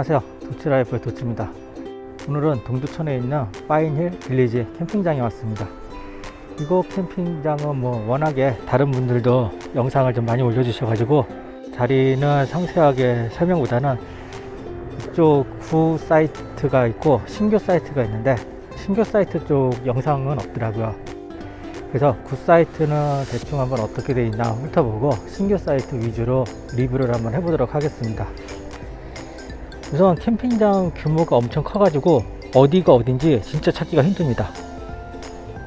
안녕하세요. 도치라이프의 도치입니다. 오늘은 동두천에 있는 파인힐 빌리지 캠핑장에 왔습니다. 이곳 캠핑장은 뭐 워낙에 다른 분들도 영상을 좀 많이 올려주셔 가지고 자리는 상세하게 설명보다는 이쪽 구 사이트가 있고 신규 사이트가 있는데 신규 사이트 쪽 영상은 없더라고요. 그래서 구 사이트는 대충 한번 어떻게 되어 있나 훑어보고 신규 사이트 위주로 리뷰를 한번 해보도록 하겠습니다 우선 캠핑장 규모가 엄청 커가지고 어디가 어딘지 진짜 찾기가 힘듭니다.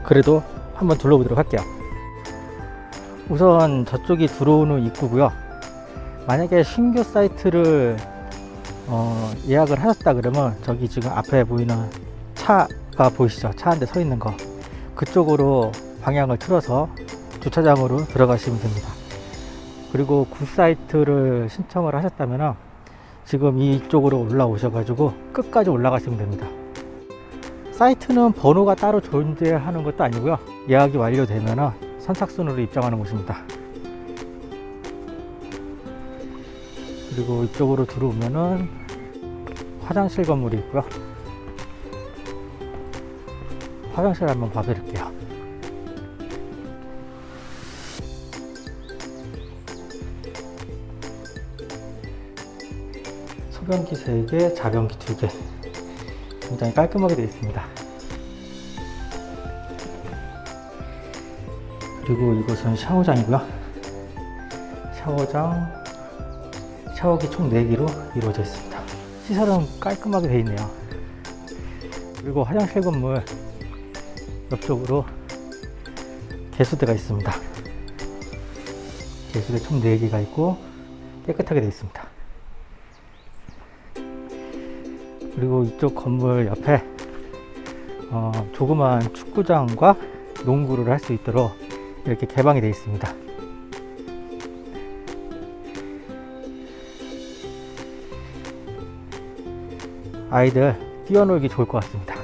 그래도 한번 둘러보도록 할게요. 우선 저쪽이 들어오는 입구고요. 만약에 신규 사이트를 어, 예약을 하셨다 그러면 저기 지금 앞에 보이는 차가 보이시죠? 차 한 대 서 있는 거. 그쪽으로 방향을 틀어서 주차장으로 들어가시면 됩니다. 그리고 구 사이트를 신청을 하셨다면 지금 이쪽으로 올라오셔 가지고 끝까지 올라가시면 됩니다. 사이트는 번호가 따로 존재하는 것도 아니고요. 예약이 완료되면 선착순으로 입장하는 곳입니다. 그리고 이쪽으로 들어오면은 화장실 건물이 있고요. 화장실 한번 봐드릴게요 소변기 3개, 자변기 2개. 굉장히 깔끔하게 되어 있습니다. 그리고 이곳은 샤워장이고요. 샤워장 샤워기 총 4개로 이루어져 있습니다. 시설은 깔끔하게 되어 있네요. 그리고 화장실 건물 옆쪽으로 개수대가 있습니다. 개수대 총 4개가 있고 깨끗하게 되어 있습니다 그리고 이쪽 건물 옆에 어, 조그만 축구장과 농구를 할 수 있도록 이렇게 개방이 되어 있습니다. 아이들 뛰어놀기 좋을 것 같습니다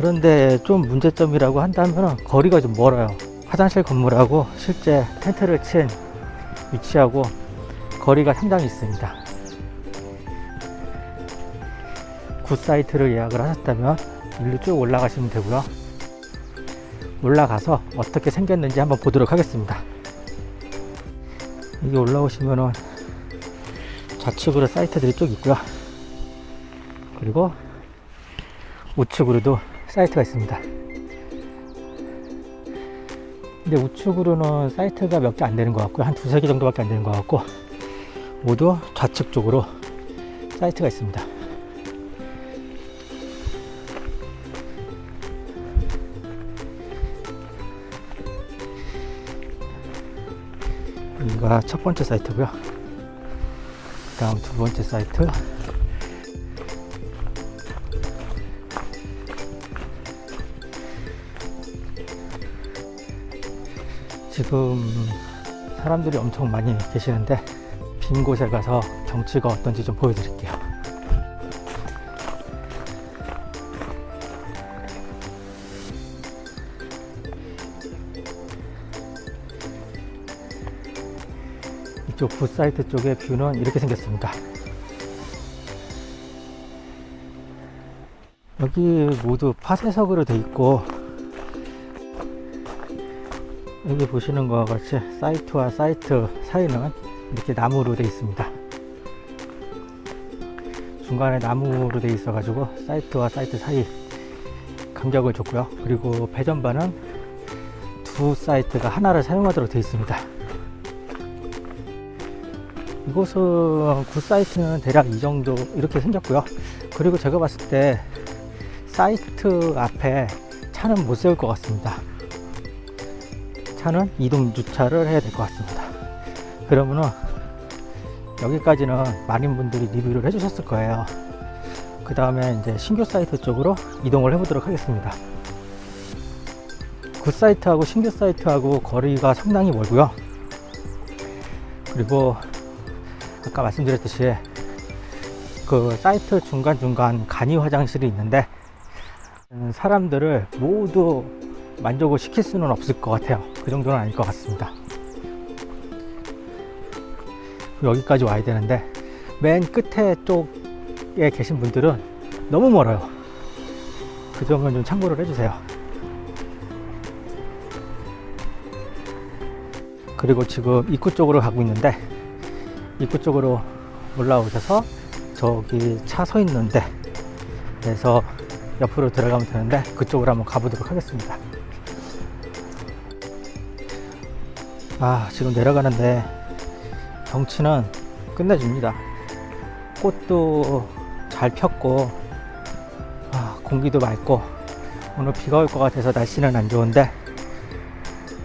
그런데 좀 문제점이라고 한다면 거리가 좀 멀어요. 화장실 건물하고 실제 텐트를 친 위치하고 거리가 상당히 있습니다. 구 사이트를 예약을 하셨다면 일로 쭉 올라가시면 되고요. 올라가서 어떻게 생겼는지 한번 보도록 하겠습니다. 여기 올라오시면은 좌측으로 사이트들이 쭉 있고요. 그리고 우측으로도 사이트가 있습니다. 근데 우측으로는 사이트가 몇 개 안 되는 것 같고요. 한 두세 개 정도밖에 안 되는 것 같고 모두 좌측 쪽으로 사이트가 있습니다. 여기가 첫 번째 사이트고요. 다음 두 번째 사이트 지금 사람들이 엄청 많이 계시는데 빈 곳에 가서 경치가 어떤지 좀 보여드릴게요. 이쪽 구 사이트 쪽의 뷰는 이렇게 생겼습니다. 여기 모두 파쇄석으로 되어 있고 여기 보시는 것과 같이 사이트와 사이트 사이는 이렇게 나무로 되어 있습니다. 중간에 나무로 되어 있어 가지고 사이트와 사이트 사이 간격을 줬고요. 그리고 배전반은 두 사이트가 하나를 사용하도록 되어 있습니다. 이곳은 구 사이트는 대략 이 정도 이렇게 생겼고요. 그리고 제가 봤을 때 사이트 앞에 차는 못 세울 것 같습니다 차는 이동 주차를 해야 될 것 같습니다. 그러면은 여기까지는 많은 분들이 리뷰를 해주셨을 거예요. 그 다음에 이제 신규 사이트 쪽으로 이동을 해 보도록 하겠습니다. 구 사이트하고 신규 사이트하고 거리가 상당히 멀고요. 그리고 아까 말씀드렸듯이 그 사이트 중간중간 간이 화장실이 있는데 음, 사람들을 모두 만족을 시킬 수는 없을 것 같아요. 그 정도는 아닐 것 같습니다. 여기까지 와야 되는데 맨 끝에 쪽에 계신 분들은 너무 멀어요. 그 점은 좀 참고를 해주세요. 그리고 지금 입구 쪽으로 가고 있는데 입구 쪽으로 올라오셔서 저기 차 서 있는데 그래서 옆으로 들어가면 되는데 그쪽으로 한번 가보도록 하겠습니다. 아 지금 내려가는데 경치는 끝내줍니다. 꽃도 잘 폈고 아, 공기도 맑고 오늘 비가 올 것 같아서 날씨는 안 좋은데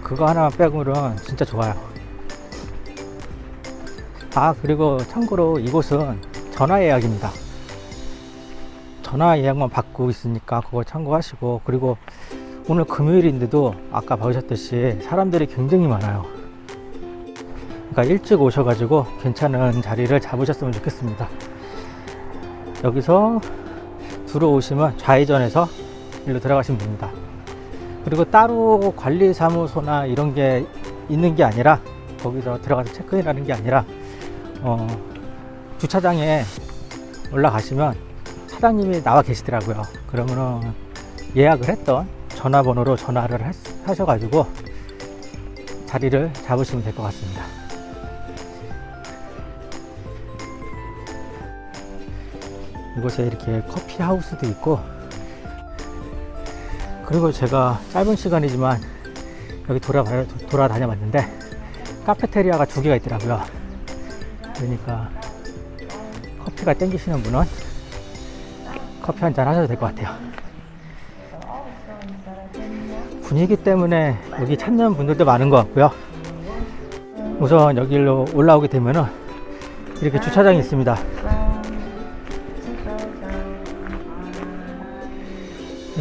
그거 하나 빼고는 진짜 좋아요. 아 그리고 참고로 이곳은 전화 예약입니다. 전화 예약만 받고 있으니까 그거 참고하시고 그리고 오늘 금요일인데도 아까 보셨듯이 사람들이 굉장히 많아요. 그러니까 일찍 오셔가지고 괜찮은 자리를 잡으셨으면 좋겠습니다. 여기서 들어오시면 좌회전해서 일로 들어가시면 됩니다. 그리고 따로 관리사무소나 이런 게 있는 게 아니라 거기서 들어가서 체크인 하는 게 아니라 어, 주차장에 올라가시면 사장님이 나와 계시더라고요. 그러면은 예약을 했던 전화번호로 전화를 하- 하셔가지고 자리를 잡으시면 될 것 같습니다. 이곳에 이렇게 커피 하우스도 있고 그리고 제가 짧은 시간이지만 여기 돌아 돌아다녀 봤는데 카페테리아가 두 개가 있더라고요. 그러니까 커피가 땡기시는 분은 커피 한 잔 하셔도 될 것 같아요. 분위기 때문에 여기 찾는 분들도 많은 것 같고요. 우선 여기로 올라오게 되면은 이렇게 주차장이 있습니다.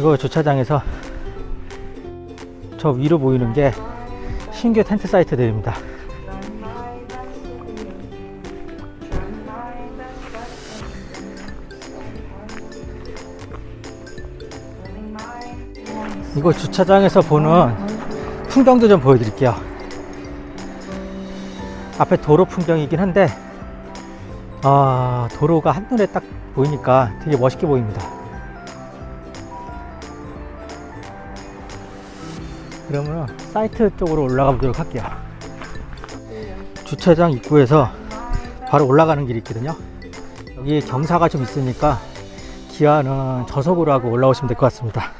이거 주차장에서 저 위로 보이는 게 신규 텐트 사이트들입니다. 이거 주차장에서 보는 풍경도 좀 보여드릴게요. 앞에 도로 풍경이긴 한데, 아, 도로가 한눈에 딱 보이니까 되게 멋있게 보입니다. 그러면 사이트 쪽으로 올라가 보도록 할게요. 주차장 입구에서 바로 올라가는 길이 있거든요. 여기 경사가 좀 있으니까 기아는 저속으로 하고 올라오시면 될 것 같습니다.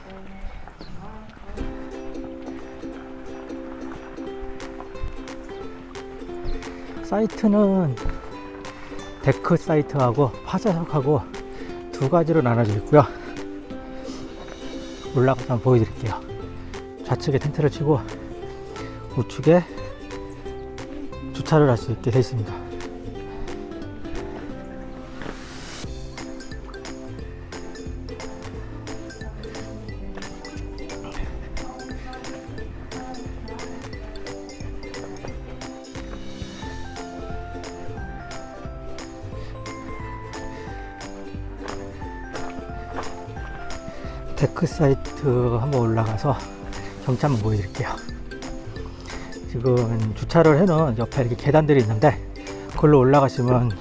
사이트는 데크 사이트하고 파쇄석하고 두 가지로 나눠져 있고요. 올라가서 한번 보여드릴게요. 좌측에 텐트를 치고 우측에 주차를 할 수 있게 되어 있습니다. 데크 사이트 한번 올라가서 경치 한번 보여드릴게요. 지금 주차를 해놓은 옆에 이렇게 계단들이 있는데 그걸로 올라가시면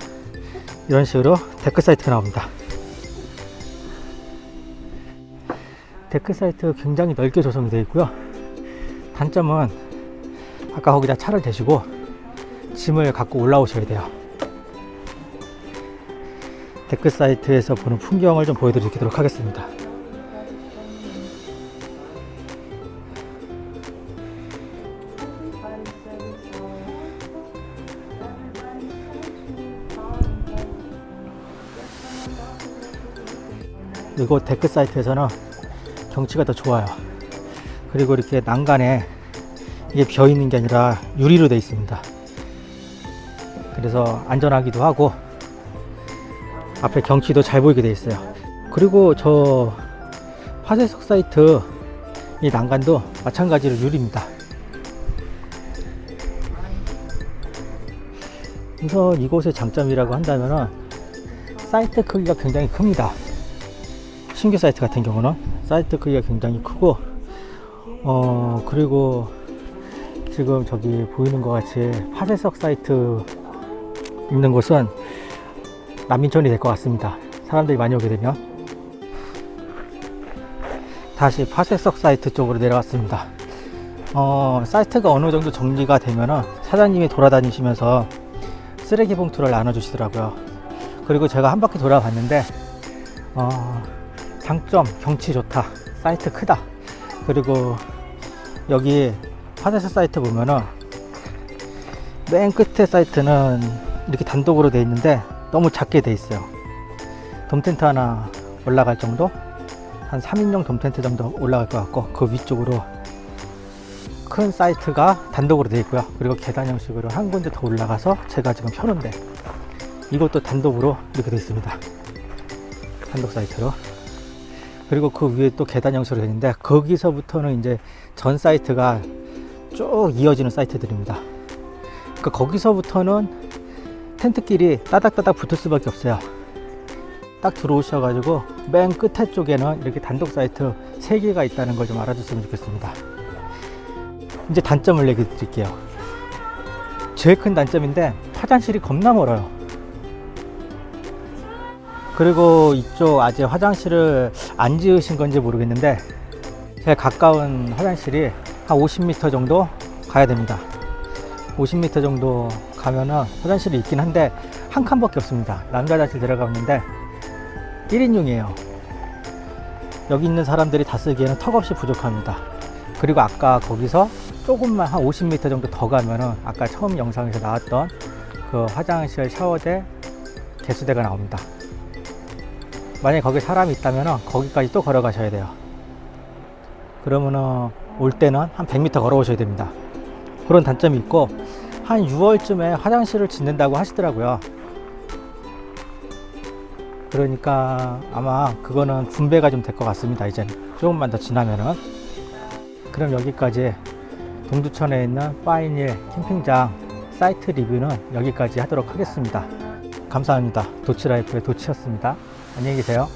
이런 식으로 데크 사이트가 나옵니다. 데크 사이트 굉장히 넓게 조성이 되어 있고요. 단점은 아까 거기다 차를 대시고 짐을 갖고 올라오셔야 돼요. 데크 사이트에서 보는 풍경을 좀 보여드리도록 하겠습니다. 이곳 데크 사이트에서는 경치가 더 좋아요. 그리고 이렇게 난간에 이게 비어 있는 게 아니라 유리로 되어 있습니다. 그래서 안전하기도 하고 앞에 경치도 잘 보이게 되어 있어요. 그리고 저 파쇄석 사이트 이 난간도 마찬가지로 유리입니다. 우선 이곳의 장점이라고 한다면은 사이트 크기가 굉장히 큽니다. 신규 사이트 같은 경우는 사이트 크기가 굉장히 크고 어 그리고 지금 저기 보이는 것 같이 파쇄석 사이트 있는 곳은 난민촌이 될 것 같습니다. 사람들이 많이 오게 되면. 다시 파쇄석 사이트 쪽으로 내려왔습니다. 어, 사이트가 어느 정도 정리가 되면은 사장님이 돌아다니시면서 쓰레기 봉투를 나눠주시더라고요. 그리고 제가 한 바퀴 돌아봤는데 어, 장점 경치 좋다. 사이트 크다. 그리고 여기 파쇄석 사이트 보면은 맨 끝에 사이트는 이렇게 단독으로 돼 있는데 너무 작게 돼 있어요. 돔 텐트 하나 올라갈 정도? 한 3인용 돔 텐트 정도 올라갈 것 같고 그 위쪽으로 큰 사이트가 단독으로 되어 있고요. 그리고 계단 형식으로 한 군데 더 올라가서 제가 지금 펴는데 이것도 단독으로 이렇게 되어 있습니다. 단독 사이트로 그리고 그 위에 또 계단 형식으로 되어 있는데 거기서부터는 이제 전 사이트가 쭉 이어지는 사이트들입니다. 그 거기서부터는 텐트끼리 따닥따닥 붙을 수밖에 없어요. 딱 들어오셔 가지고 맨 끝에 쪽에는 이렇게 단독 사이트 3개가 있다는 걸 좀 알아줬으면 좋겠습니다. 이제 단점을 얘기 드릴게요. 제일 큰 단점인데 화장실이 겁나 멀어요 그리고 이쪽 아직 화장실을 안 지으신 건지 모르겠는데 제일 가까운 화장실이 한 50m 정도 가야 됩니다. 50m 정도 가면은 화장실이 있긴 한데 한 칸밖에 없습니다. 남자 화장실 들어가는데 1인용이에요. 여기 있는 사람들이 다 쓰기에는 턱없이 부족합니다. 그리고 아까 거기서 조금만 한 50m 정도 더 가면은 아까 처음 영상에서 나왔던 그 화장실 샤워대 개수대가 나옵니다 만약에 거기 사람이 있다면 거기까지 또 걸어가셔야 돼요. 그러면은 올 때는 한 100m 걸어오셔야 됩니다. 그런 단점이 있고 한 6월쯤에 화장실을 짓는다고 하시더라고요. 그러니까 아마 그거는 분배가 좀 될 것 같습니다 이제 조금만 더 지나면은. 그럼 여기까지 동두천에 있는 파인힐 캠핑장 사이트 리뷰는 여기까지 하도록 하겠습니다. 감사합니다. 도치라이프의 도치였습니다 안녕히 계세요